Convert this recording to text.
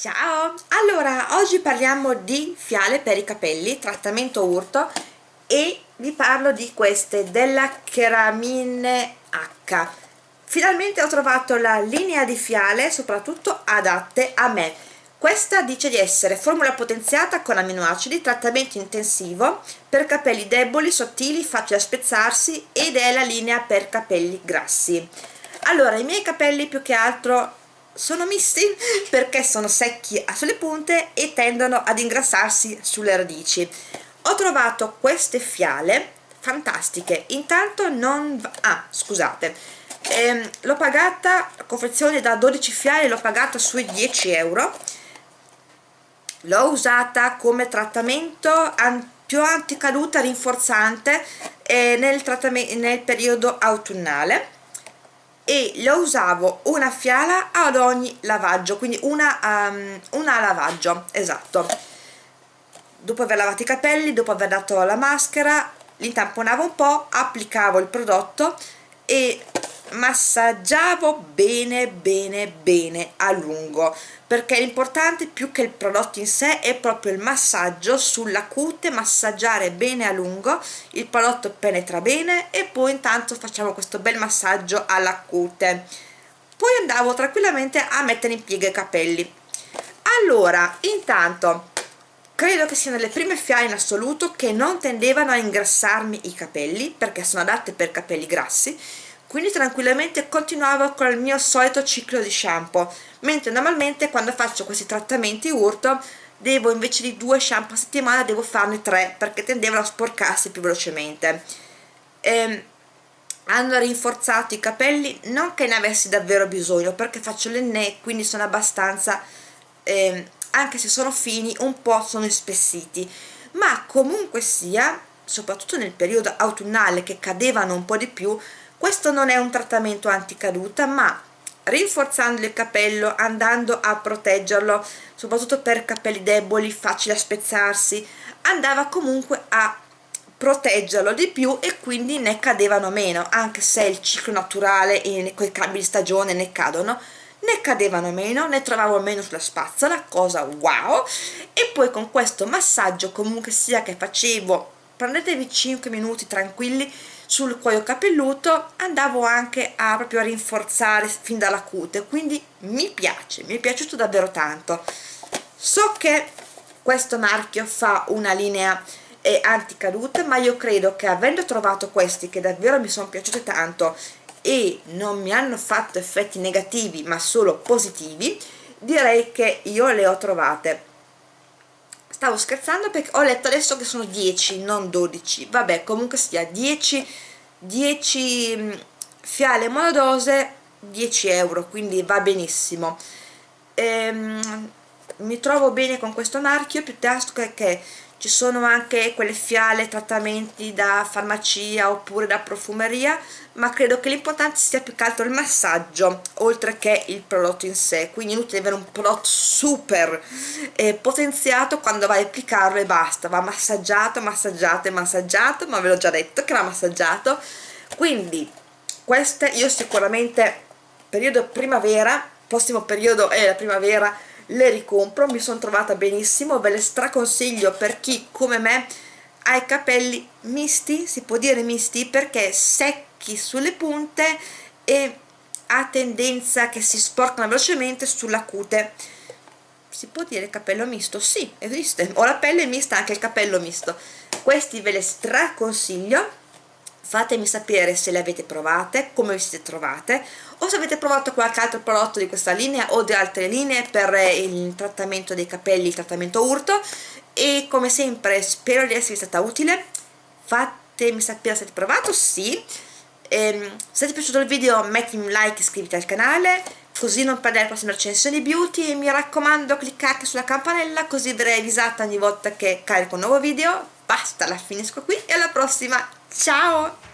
Ciao! Allora, oggi parliamo di fiale per i capelli, trattamento urto e vi parlo di queste della Keramine H. Finalmente ho trovato la linea di fiale, soprattutto adatte a me. Questa dice di essere formula potenziata con aminoacidi, trattamento intensivo per capelli deboli, sottili, facili da spezzarsi ed è la linea per capelli grassi. Allora, i miei capelli più che altro sono misti perché sono secchi sulle punte e tendono ad ingrassarsi sulle radici. Ho trovato queste fiale fantastiche. Intanto non ah scusate. Ehm, l'ho pagata confezione da 12 fiale l'ho pagata sui 10 euro. L'ho usata come trattamento an più anticaduta rinforzante eh, nel, nel periodo autunnale e lo usavo una fiala ad ogni lavaggio quindi una, um, una lavaggio esatto. Dopo aver lavato i capelli dopo aver dato la maschera li tamponavo un po' applicavo il prodotto e massaggiavo bene bene bene a lungo perché l'importante più che il prodotto in sé è proprio il massaggio sulla cute massaggiare bene a lungo il prodotto penetra bene e poi intanto facciamo questo bel massaggio alla cute. Poi andavo tranquillamente a mettere in piega i capelli. Allora intanto credo che siano le prime fiale in assoluto che non tendevano a ingrassarmi i capelli perché sono adatte per capelli grassi quindi tranquillamente continuavo con il mio solito ciclo di shampoo mentre normalmente quando faccio questi trattamenti urto devo invece di due shampoo a settimana devo farne tre perché tendevano a sporcarsi più velocemente. Ehm, hanno rinforzato i capelli non che ne avessi davvero bisogno perché faccio l'enne quindi sono abbastanza ehm, anche se sono fini un po' sono ispessiti ma comunque sia soprattutto nel periodo autunnale che cadevano un po' di più questo non è un trattamento anticaduta ma rinforzando il capello andando a proteggerlo soprattutto per capelli deboli facili da spezzarsi andava comunque a proteggerlo di più e quindi ne cadevano meno anche se il ciclo naturale con i cambi di stagione ne cadono ne cadevano meno, ne trovavo meno sulla spazzola, cosa wow! E poi con questo massaggio comunque sia che facevo prendetevi 5 minuti tranquilli sul cuoio capelluto andavo anche a proprio a rinforzare fin dalla cute quindi mi piace, mi è piaciuto davvero tanto. So che questo marchio fa una linea eh, anticaduta ma io credo che avendo trovato questi che davvero mi sono piaciuti tanto e non mi hanno fatto effetti negativi ma solo positivi direi che io le ho trovate stavo scherzando perché ho letto adesso che sono 10 non 12 vabbè comunque sia 10 10 mm, fiale monodose 10 euro quindi va benissimo. Ehm, mi trovo bene con questo marchio piuttosto che, che ci sono anche quelle fiale trattamenti da farmacia oppure da profumeria ma credo che l'importante sia più che altro il massaggio oltre che il prodotto in sé. Quindi inutile avere un prodotto super eh, potenziato quando vai a applicarlo e basta. Va massaggiato, massaggiato e massaggiato ma ve l'ho già detto che va massaggiato. Quindi queste io sicuramente periodo primavera prossimo periodo è la primavera le ricompro, mi sono trovata benissimo, ve le straconsiglio per chi come me ha i capelli misti, si può dire misti perché secchi sulle punte e ha tendenza che si sporcano velocemente sulla cute. Si può dire capello misto? sì, esiste, ho la pelle mista anche il capello misto. Questi ve le straconsiglio fatemi sapere se le avete provate, come vi siete trovate o se avete provato qualche altro prodotto di questa linea o di altre linee per il trattamento dei capelli, il trattamento urto. E come sempre spero di esservi stata utile. Fatemi sapere se avete provato, sì. Ehm, se ti è piaciuto il video mettimi un like e iscriviti al canale così non perdere le prossime recensioni beauty. E mi raccomando cliccate sulla campanella così verrai avvisata ogni volta che carico un nuovo video basta la finisco qui e alla prossima. Ciao